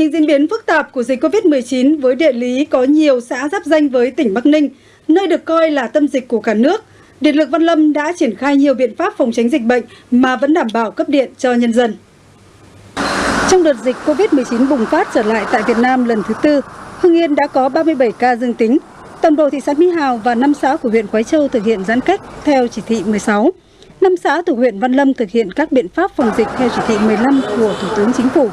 những diễn biến phức tạp của dịch Covid-19 với địa lý có nhiều xã giáp danh với tỉnh Bắc Ninh, nơi được coi là tâm dịch của cả nước, Điện lực Văn Lâm đã triển khai nhiều biện pháp phòng tránh dịch bệnh mà vẫn đảm bảo cấp điện cho nhân dân. Trong đợt dịch Covid-19 bùng phát trở lại tại Việt Nam lần thứ tư, Hưng Yên đã có 37 ca dương tính. Toàn bộ thị xã Mỹ Hào và 5 xã của huyện Quái Châu thực hiện giãn cách theo chỉ thị 16. Năm xã thuộc huyện Văn Lâm thực hiện các biện pháp phòng dịch theo chỉ thị 15 của Thủ tướng Chính phủ.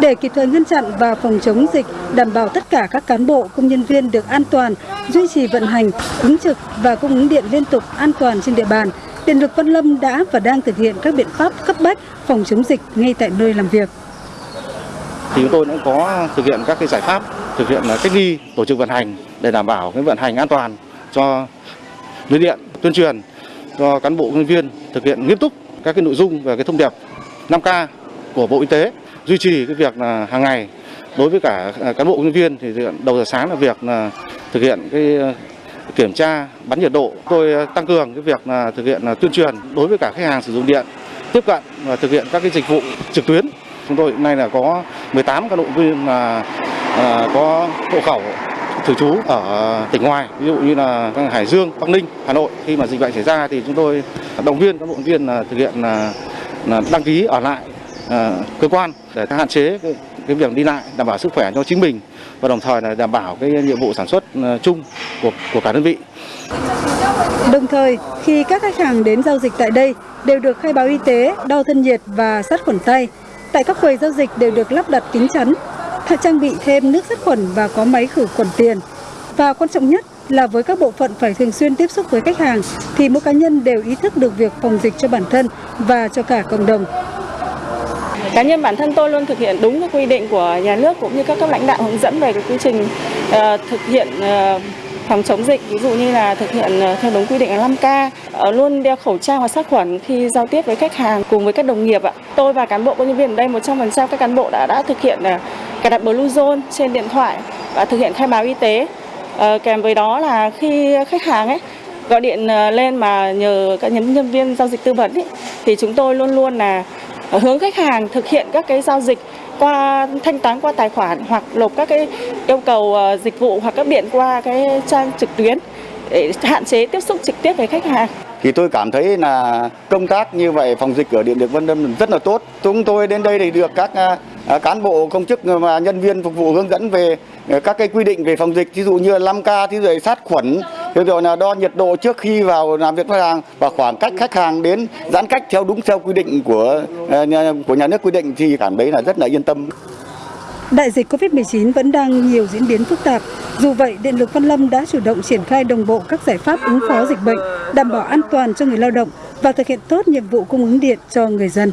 Để kịp thời ngăn chặn và phòng chống dịch, đảm bảo tất cả các cán bộ, công nhân viên được an toàn, duy trì vận hành, ứng trực và cung ứng điện liên tục an toàn trên địa bàn, Điện lực Văn Lâm đã và đang thực hiện các biện pháp cấp bách phòng chống dịch ngay tại nơi làm việc. Thì chúng tôi cũng có thực hiện các cái giải pháp thực hiện cách ly tổ chức vận hành để đảm bảo cái vận hành an toàn cho lưới điện tuyên truyền cho cán bộ nhân viên thực hiện nghiêm túc các cái nội dung về cái thông điệp 5K của Bộ Y tế, duy trì cái việc là hàng ngày. Đối với cả à, cán bộ nhân viên thì đầu giờ sáng là việc là thực hiện cái ờ, kiểm tra, bắn nhiệt độ. Tôi ờ, tăng cường cái việc là thực hiện là tuyên truyền đối với cả khách hàng sử dụng điện, tiếp cận và thực hiện các cái dịch vụ trực tuyến. Chúng tôi hiện nay là có 18 cán bộ viên là à, có hộ khẩu thường trú ở tỉnh ngoài ví dụ như là Hải Dương, Bắc Ninh, Hà Nội khi mà dịch bệnh xảy ra thì chúng tôi động viên các bộ viên là thực hiện là, là đăng ký ở lại à, cơ quan để hạn chế cái, cái việc đi lại đảm bảo sức khỏe cho chính mình và đồng thời là đảm bảo cái nhiệm vụ sản xuất à, chung của của cả đơn vị. Đồng thời, khi các khách hàng đến giao dịch tại đây đều được khai báo y tế, đo thân nhiệt và sát khuẩn tay. Tại các quầy giao dịch đều được lắp đặt kính chắn, trang bị thêm nước sát khuẩn và có máy khử khuẩn tiền. Và quan trọng nhất là với các bộ phận phải thường xuyên tiếp xúc với khách hàng thì mỗi cá nhân đều ý thức được việc phòng dịch cho bản thân và cho cả cộng đồng. Cá nhân bản thân tôi luôn thực hiện đúng các quy định của nhà nước cũng như các cấp lãnh đạo hướng dẫn về cái quy trình uh, thực hiện uh, phòng chống dịch ví dụ như là thực hiện ờ, theo đúng quy định là 5K luôn đeo khẩu trang và sát khuẩn khi giao tiếp với khách hàng cùng với các đồng nghiệp ạ. Tôi và cán bộ công nhân viên ở đây 100% các cán bộ đã đã thực hiện cài đặt Bluezone trên điện thoại và thực hiện khai báo y tế. À, kèm với đó là khi khách hàng ấy gọi điện ờ, lên mà nhờ các nhân nhân viên giao dịch tư vấn ấy, thì chúng tôi luôn luôn là hướng khách hàng thực hiện các cái giao dịch qua thanh toán qua tài khoản hoặc nộp các cái yêu cầu ờ, dịch vụ hoặc các điện qua cái trang trực tuyến để hạn chế tiếp xúc trực tiếp với khách hàng. Thì tôi cảm thấy là công tác như vậy phòng dịch ở Điện lực Vân Lâm rất là tốt. Chúng tôi đến đây thì được các Ờ, cán bộ công chức ờ, và nhân viên phục vụ hướng dẫn về ờ, các cái quy định về phòng dịch, ví dụ như 5K, ví rồi sát khuẩn, rồi là đo nhiệt độ trước khi vào làm việc với khách hàng và khoảng cách khách hàng đến giãn cách theo đúng theo quy định của của nhà nước quy định thì cảm thấy là rất là yên tâm. Đại dịch Covid-19 vẫn đang nhiều diễn biến phức tạp. Dù vậy, Điện lực Văn Lâm đã chủ động triển khai đồng bộ các giải pháp ứng phó dịch bệnh, đảm bảo an toàn cho người lao động và thực hiện tốt nhiệm vụ cung ứng điện cho người dân.